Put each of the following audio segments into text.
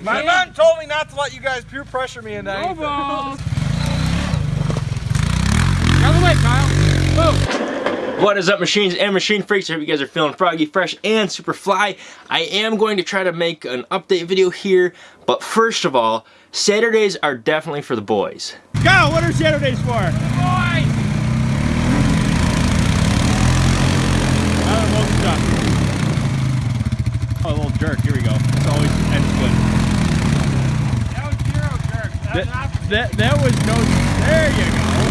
My mom told me not to let you guys peer pressure me into No anything. balls. Out the way, Kyle. Move. What is up machines and machine freaks? I hope you guys are feeling froggy, fresh, and super fly. I am going to try to make an update video here, but first of all, Saturdays are definitely for the boys. Go. What are Saturdays for? Boys. Oh, a little jerk. Here we go. It's always ends good. That was zero jerk. That's That, that, that was no. There you go.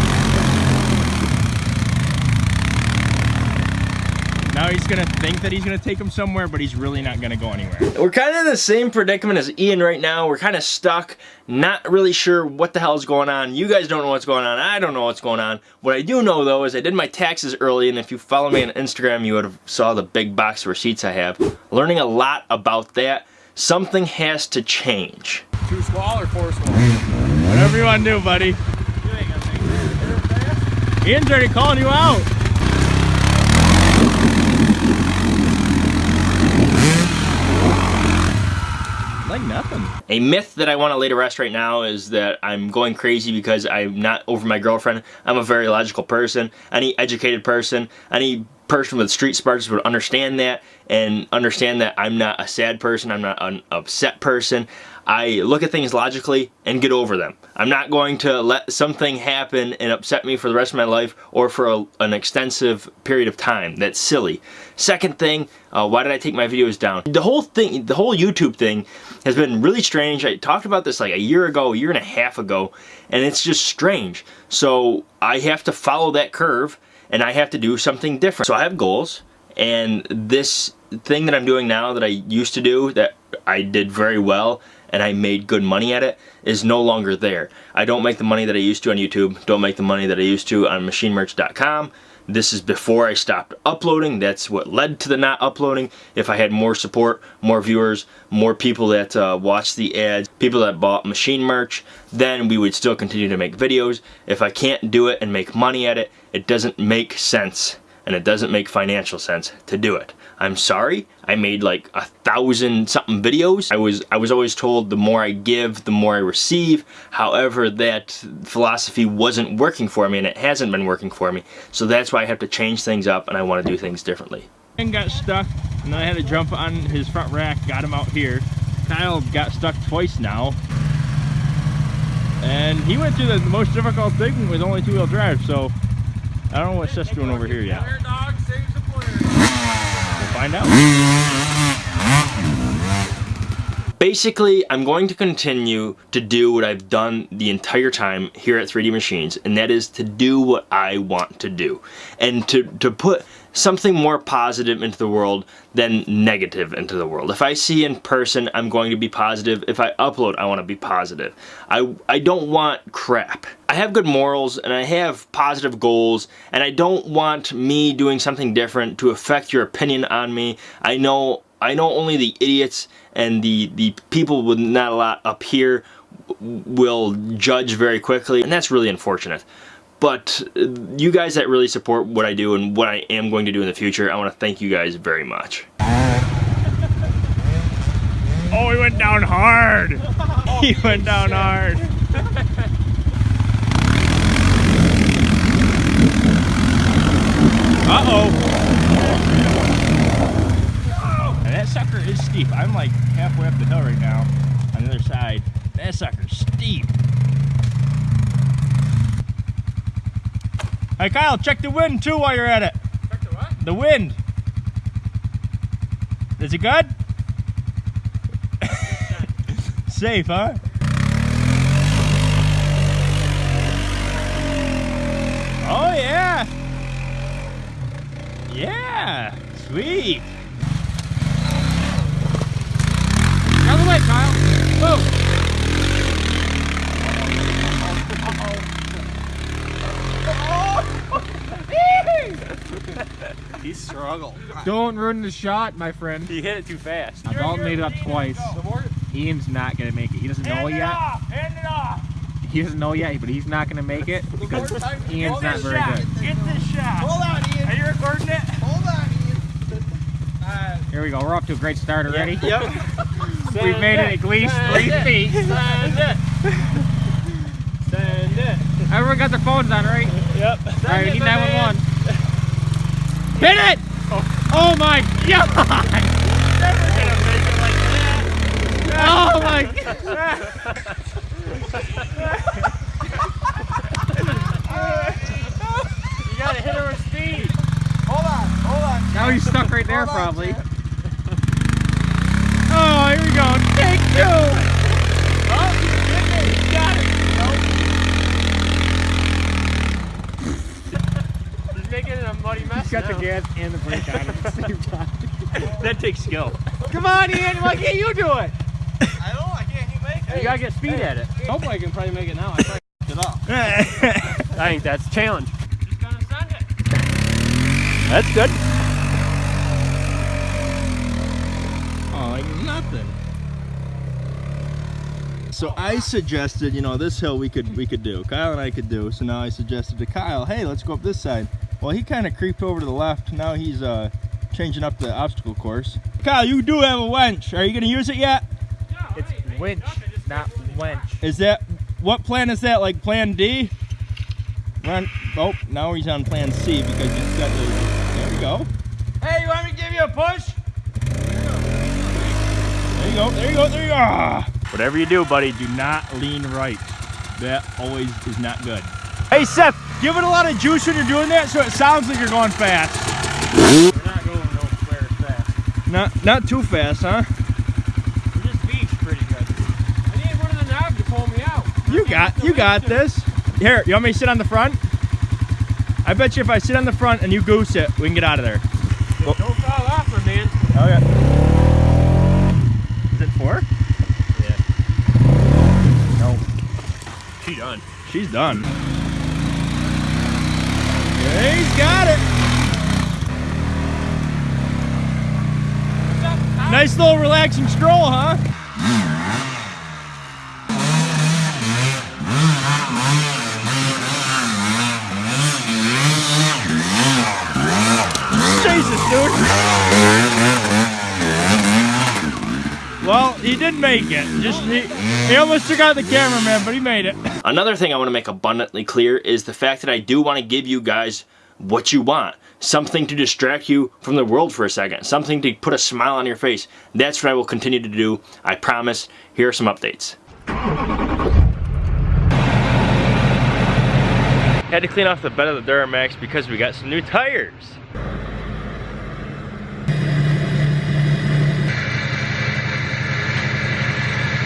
Now he's gonna think that he's gonna take him somewhere, but he's really not gonna go anywhere. We're kind of in the same predicament as Ian right now. We're kind of stuck, not really sure what the hell is going on. You guys don't know what's going on. I don't know what's going on. What I do know though is I did my taxes early, and if you follow me on Instagram, you would have saw the big box of receipts I have. Learning a lot about that. Something has to change. two small or four small. Whatever you wanna do, buddy. Ian's already calling you out. Nothing. A myth that I want to lay to rest right now is that I'm going crazy because I'm not over my girlfriend. I'm a very logical person. Any educated person, any person with street smarts would understand that and understand that I'm not a sad person. I'm not an upset person. I look at things logically and get over them. I'm not going to let something happen and upset me for the rest of my life or for a, an extensive period of time. That's silly. Second thing, uh, why did I take my videos down? The whole thing, the whole YouTube thing has been really strange. I talked about this like a year ago, a year and a half ago, and it's just strange. So I have to follow that curve and I have to do something different. So I have goals and this thing that I'm doing now that I used to do that I did very well and I made good money at it is no longer there. I don't make the money that I used to on YouTube, don't make the money that I used to on machinemerch.com. This is before I stopped uploading. That's what led to the not uploading. If I had more support, more viewers, more people that uh, watched the ads, people that bought machine merch, then we would still continue to make videos. If I can't do it and make money at it, it doesn't make sense and it doesn't make financial sense to do it. I'm sorry, I made like a thousand something videos. I was I was always told the more I give, the more I receive. However, that philosophy wasn't working for me and it hasn't been working for me. So that's why I have to change things up and I want to do things differently. Ian got stuck, and then I had to jump on his front rack, got him out here. Kyle got stuck twice now. And he went through the most difficult thing with only two-wheel drive, so I don't know what Seth's doing over here yet. Player dog saves the player. We'll find out. Basically, I'm going to continue to do what I've done the entire time here at 3D Machines, and that is to do what I want to do. And to, to put something more positive into the world than negative into the world. If I see in person, I'm going to be positive. If I upload, I want to be positive. I, I don't want crap. I have good morals and I have positive goals and I don't want me doing something different to affect your opinion on me. I know I know only the idiots and the, the people with not a lot up here will judge very quickly, and that's really unfortunate. But uh, you guys that really support what I do and what I am going to do in the future, I want to thank you guys very much. Oh, he went down hard. He went down hard. Uh-oh. Sucker is steep. I'm like halfway up the hill right now on the other side. That sucker's steep. Hey Kyle, check the wind too while you're at it. Check the what? The wind. Is it good? Safe, huh? Oh yeah. Yeah. Sweet. Out of the way, Kyle. Move. He struggled. Don't ruin the shot, my friend. He hit it too fast. Now, Dalton made it up twice. Ian's not gonna make it. He doesn't know it yet. off. Hand it off. He doesn't know yet, but he's not gonna make it because Ian's not very shot. good. Get this shot. Hold on, Ian. Are you recording it? Hold on, Ian. Uh, Here we go. We're off to a great start already. Yep. We've made it at least three feet. Send it. Send it. Everyone got their phones on, right? Yep. All right, we need 911. Hit it! Oh my god! Oh my god! You gotta hit her with speed. Hold on, hold on. Now he's stuck right there, Hold on, probably. Chad. Oh, here we go. Take two! Oh, you got it. He's making it a muddy mess He's got the gas and the brake on at the same time. That takes skill. Come on, Ian. Why can't you do it? I don't know, I can't keep making You gotta get speed at it. Hopefully I can probably make it now. I probably it up. I think that's a challenge. Just gonna send it. That's good. Oh, like nothing. So I suggested, you know, this hill we could we could do. Kyle and I could do. So now I suggested to Kyle, hey, let's go up this side. Well, he kind of creeped over to the left. Now he's uh, changing up the obstacle course. Kyle, you do have a wench. Are you gonna use it yet? It's winch, not wench. Is that what plan is that? Like Plan D? Run. Oh, now he's on Plan C because he's got the. There we go. Hey, you want me to give you a push? There you go. There you go. There you go. Ah. Whatever you do, buddy, do not lean right. That always is not good. Hey Seth, give it a lot of juice when you're doing that so it sounds like you're going fast. We're not going nowhere fast. Not not too fast, huh? We just beached pretty good. I need one of the knobs to pull me out. You got you got this. Here, you want me to sit on the front? I bet you if I sit on the front and you goose it, we can get out of there. Don't fall off, my man. Oh, okay. Is it four? She done. She's done. He's got it. Nice little relaxing stroll, huh? Jesus, dude. Well, he did make it. Just he, he almost took out the cameraman, but he made it. Another thing I want to make abundantly clear is the fact that I do want to give you guys what you want. Something to distract you from the world for a second. Something to put a smile on your face. That's what I will continue to do. I promise. Here are some updates. Had to clean off the bed of the Duramax because we got some new tires.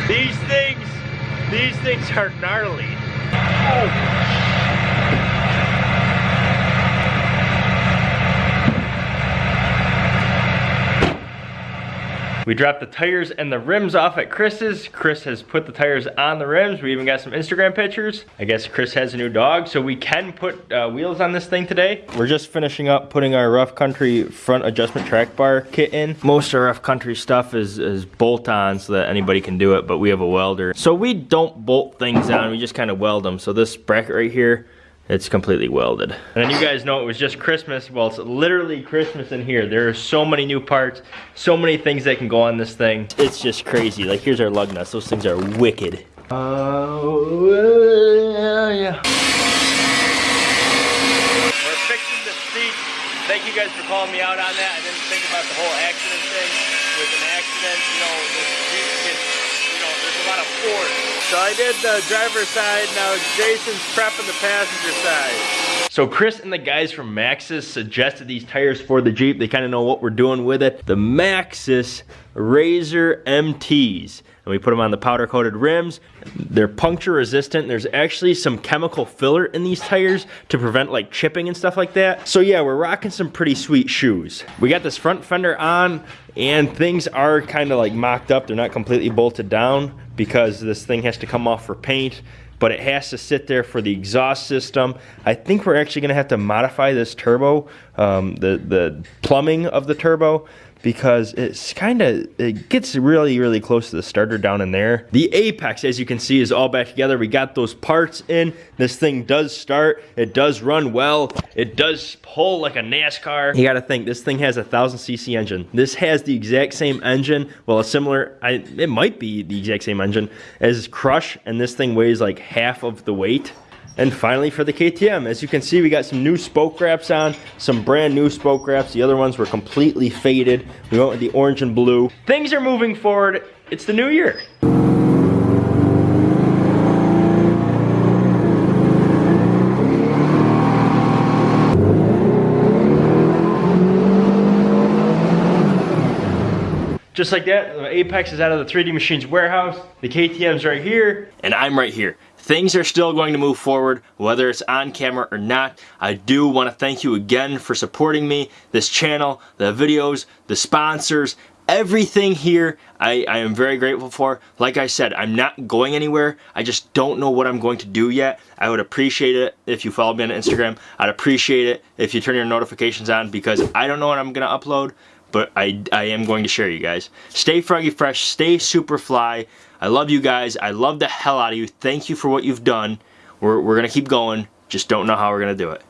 These things, these things are gnarly. Oh. We dropped the tires and the rims off at Chris's. Chris has put the tires on the rims. We even got some Instagram pictures. I guess Chris has a new dog, so we can put uh, wheels on this thing today. We're just finishing up putting our Rough Country front adjustment track bar kit in. Most of our Rough Country stuff is, is bolt on so that anybody can do it, but we have a welder. So we don't bolt things on, we just kind of weld them. So this bracket right here, it's completely welded. And then you guys know it was just Christmas. Well, it's literally Christmas in here. There are so many new parts, so many things that can go on this thing. It's just crazy. Like here's our lug nuts. Those things are wicked. Oh, yeah. We're fixing the seat. Thank you guys for calling me out on that. I didn't think about the whole accident thing. With an accident, you know, the seat can, you know, there's a lot of force. So I did the driver's side, now Jason's prepping the passenger side. So Chris and the guys from Maxxis suggested these tires for the Jeep. They kind of know what we're doing with it. The Maxxis Razor MTs. And we put them on the powder coated rims. They're puncture resistant. There's actually some chemical filler in these tires to prevent like chipping and stuff like that. So yeah, we're rocking some pretty sweet shoes. We got this front fender on and things are kind of like mocked up. They're not completely bolted down because this thing has to come off for paint but it has to sit there for the exhaust system. I think we're actually gonna have to modify this turbo, um, the, the plumbing of the turbo, because it's kind of it gets really really close to the starter down in there. The apex as you can see is all back together. We got those parts in. This thing does start. It does run well. It does pull like a nascar. You got to think this thing has a thousand cc engine. This has the exact same engine well a similar I, it might be the exact same engine as crush and this thing weighs like half of the weight and finally for the KTM, as you can see, we got some new spoke wraps on, some brand new spoke wraps. The other ones were completely faded. We went with the orange and blue. Things are moving forward. It's the new year. Just like that, the Apex is out of the 3D Machines warehouse. The KTM's right here. and I'm right here. Things are still going to move forward, whether it's on camera or not. I do want to thank you again for supporting me, this channel, the videos, the sponsors, everything here I, I am very grateful for. Like I said, I'm not going anywhere. I just don't know what I'm going to do yet. I would appreciate it if you follow me on Instagram. I'd appreciate it if you turn your notifications on because I don't know what I'm going to upload but I, I am going to share you guys. Stay froggy fresh, stay super fly. I love you guys. I love the hell out of you. Thank you for what you've done. We're, we're going to keep going. Just don't know how we're going to do it.